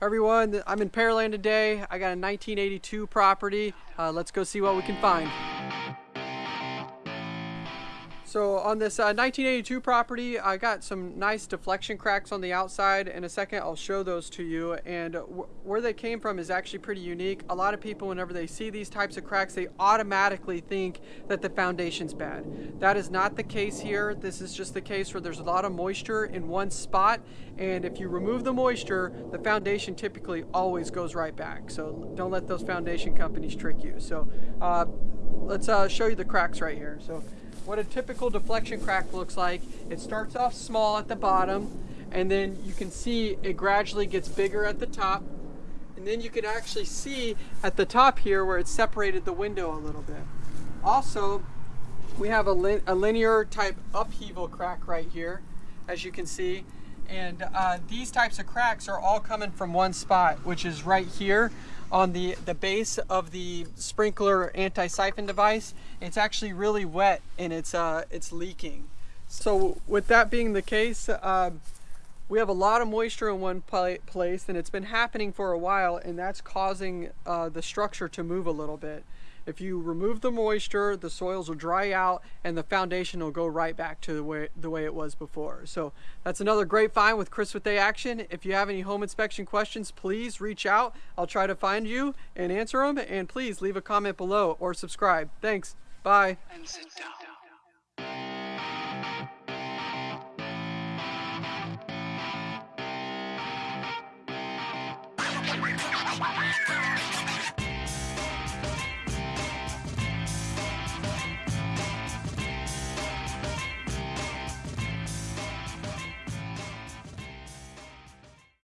Everyone, I'm in Pearland today. I got a 1982 property. Uh, let's go see what we can find. So on this uh, 1982 property, I got some nice deflection cracks on the outside. In a second, I'll show those to you. And where they came from is actually pretty unique. A lot of people, whenever they see these types of cracks, they automatically think that the foundation's bad. That is not the case here. This is just the case where there's a lot of moisture in one spot. And if you remove the moisture, the foundation typically always goes right back. So don't let those foundation companies trick you. So uh, let's uh, show you the cracks right here. So what a typical deflection crack looks like. It starts off small at the bottom and then you can see it gradually gets bigger at the top and then you can actually see at the top here where it separated the window a little bit. Also, we have a, a linear type upheaval crack right here, as you can see. And uh, these types of cracks are all coming from one spot, which is right here on the, the base of the sprinkler anti-siphon device. It's actually really wet and it's, uh, it's leaking. So with that being the case, uh, we have a lot of moisture in one place and it's been happening for a while and that's causing uh, the structure to move a little bit. If you remove the moisture, the soils will dry out and the foundation will go right back to the way, the way it was before. So that's another great find with Chris with A Action. If you have any home inspection questions, please reach out. I'll try to find you and answer them. And please leave a comment below or subscribe. Thanks. Bye.